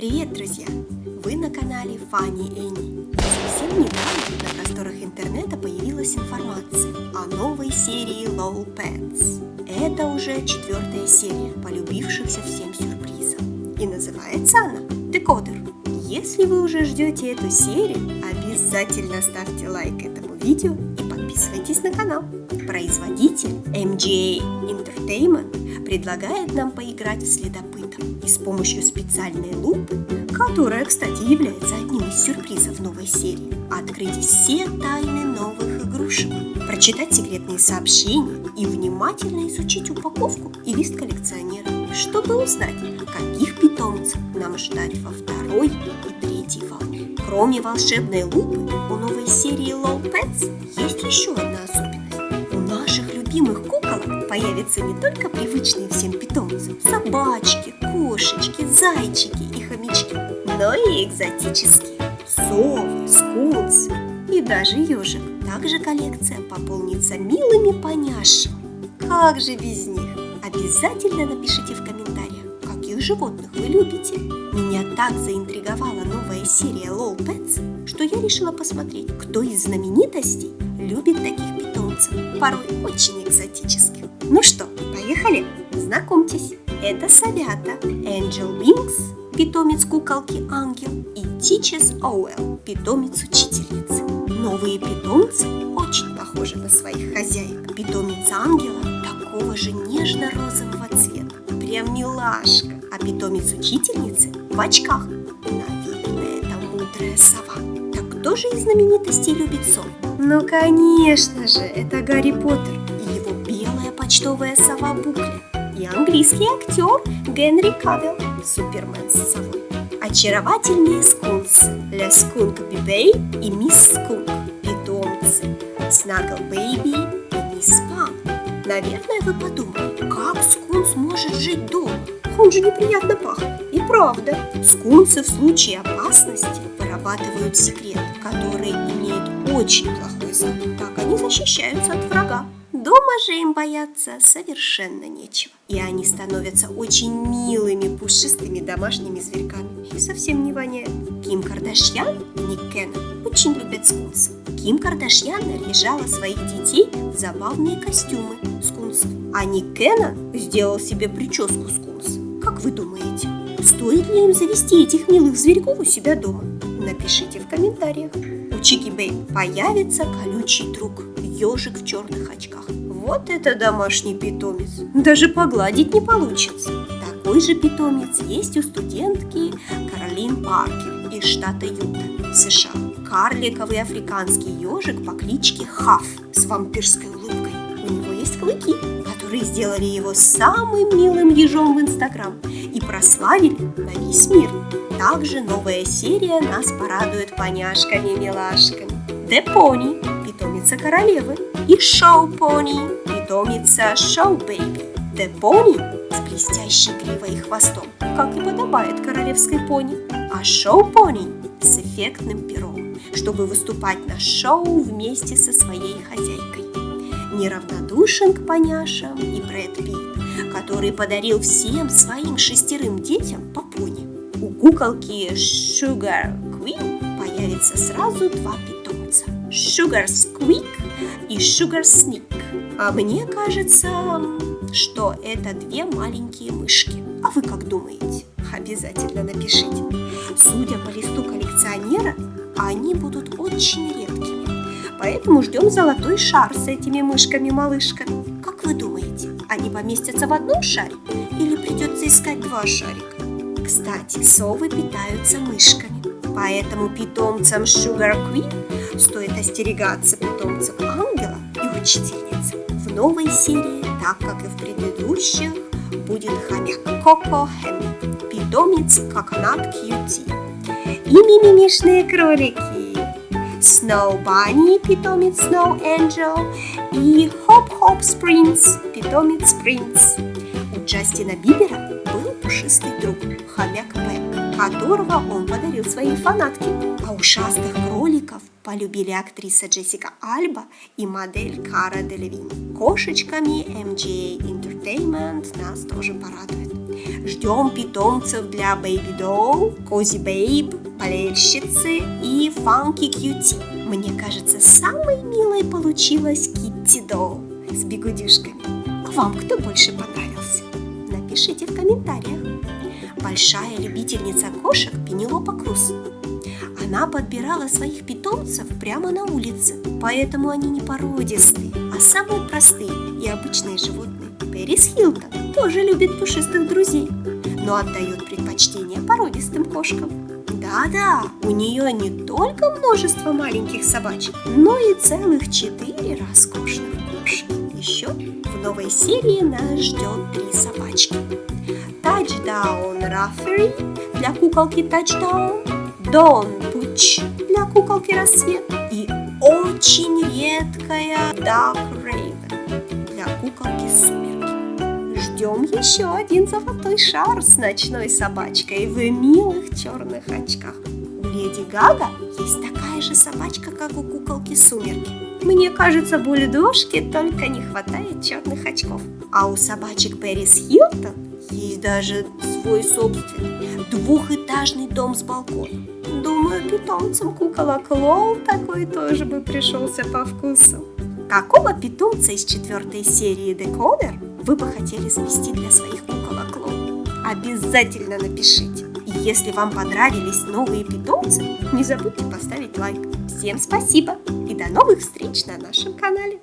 Привет, друзья! Вы на канале Фанни Энни. Совсем недавно на просторах интернета появилась информация о новой серии LOL Pets. Это уже четвертая серия полюбившихся всем сюрпризом. И называется она Декодер. Если вы уже ждете эту серию, обязательно ставьте лайк этому видео и подписывайтесь на канал. Производитель MGA Entertainment предлагает нам поиграть в следопыта и с помощью специальной лупы, которая, кстати, является одним из сюрпризов новой серии, открыть все тайны новых игрушек, прочитать секретные сообщения и внимательно изучить упаковку и лист коллекционера, чтобы узнать, каких питомцев нам ждать во второй и третьей волне. Кроме волшебной лупы, у новой серии Low Pets есть еще одна особенность. У наших любимых куколок появятся не только привычные всем питомцы – собачки, кошечки, зайчики и хомячки, но и экзотические – совы, скунсы и даже ежик. Также коллекция пополнится милыми поняшами. Как же без них? Обязательно напишите в комментариях, каких животных вы любите. Меня так заинтриговала новая серия LOL Pets, что я решила посмотреть, кто из знаменитостей любит таких питомцев, порой очень экзотических. Ну что, поехали? Знакомьтесь, это Савята, Angel Wings, питомец куколки Ангел и Teaches Оуэлл, питомец учительницы. Новые питомцы очень похожи на своих хозяек. Питомец Ангела такого же нежно-розового цвета, прям милашка. А питомец учительницы в очках. Наверное, это мудрая сова. Так кто же из знаменитостей любит сов? Ну, конечно же, это Гарри Поттер и его белая почтовая сова Букля. И английский актер Генри Кавилл, Супермен с совой. Очаровательные скунсы Ля Скунк Бибей и Мисс Скунк, питомцы Снагл Бэйби. Наверное, вы подумали, как скунс может жить дома? Он же неприятно пахнет. И правда, скунсы в случае опасности вырабатывают секрет, который имеет очень плохой запах. Так они защищаются от врага. Дома же им бояться совершенно нечего. И они становятся очень милыми, пушистыми домашними зверьками. И совсем не воняют. Ким Кардашьян и Ник Кеннон очень любят скунсов. Ким Кардашьян наряжала своих детей в забавные костюмы скунсов. А Ник Кеннон сделал себе прическу скунс. Как вы думаете, стоит ли им завести этих милых зверьков у себя дома? Напишите в комментариях. У Чики Бэй появится колючий друг, ежик в черных очках. Вот это домашний питомец. Даже погладить не получится. Такой же питомец есть у студентки Каролин Паркер из штата Юта, США. Карликовый африканский ежик по кличке Хаф с вампирской улыбкой. У него есть клыки, которые сделали его самым милым ежом в Инстаграм и прославили на весь мир. Также новая серия нас порадует поняшками-милашками. The Pony, питомица королевы, и Шоу Пони, питомица Шоу Бэйби. The Pony с блестящей гривой и хвостом, как и подобает королевской пони, а Шоу Пони с эффектным пером, чтобы выступать на шоу вместе со своей хозяйкой. Неравнодушен к поняшам и Брэд Питт, который подарил всем своим шестерым детям по пони. У куколки Sugar Queen появится сразу два питомца – Sugar Squeak и Sugar Sneak. А мне кажется, что это две маленькие мышки. А вы как думаете? Обязательно напишите. Судя по листу коллекционера, они будут очень редкими. Поэтому ждем золотой шар с этими мышками-малышками. Как вы думаете, они поместятся в одном шаре или придется искать два шарика? Кстати, совы питаются мышками, поэтому питомцам Sugar Queen стоит остерегаться питомцев ангела и учительницы. В новой серии, так как и в предыдущих, будет хомяк Коко Хэм, питомец Coconut Cutie и мимимишные кролики Snow Bunny, питомец Snow Angel и Hop Sprints, питомец Prince. У Джастина Бибера был пушистый друг, хомяк Пэк, которого он подарил своей фанатке. А ушастых кроликов полюбили актриса Джессика Альба и модель Кара Делевин. Кошечками MGA Entertainment нас тоже порадует. Ждем питомцев для Baby Doll, Cozy Babe, болельщицы и Funky Cutie. Мне кажется, самой милой получилась Kitty Doll с бегудюшками. А вам кто больше понравился? Напишите в комментариях. Большая любительница кошек Пенелопа Круз. Она подбирала своих питомцев прямо на улице, поэтому они не породистые, а самые простые и обычные животные. Пэрис Хилтон тоже любит пушистых друзей, но отдает предпочтение породистым кошкам. Да-да, у нее не только множество маленьких собачек, но и целых четыре роскошных кошек. Еще в новой серии нас ждет три собачки. Touchdown Раффери для куколки Touchdown, Дон Пуч для куколки Рассвет и очень редкая Dark Raven для куколки Сумерки. Ждем еще один золотой шар с ночной собачкой в милых черных очках. У Леди Гага есть такая же собачка, как у куколки Сумерки. Мне кажется, бульдожке только не хватает черных очков. А у собачек Пэрис Хилтон есть даже свой собственный двухэтажный дом с балконом. Думаю, питомцам кукола Клоу такой тоже бы пришелся по вкусу. Какого питомца из четвертой серии Декодер вы бы хотели завести для своих куколок Клоу? Обязательно напишите. И если вам понравились новые питомцы, не забудьте поставить лайк. Всем спасибо и до новых встреч на нашем канале.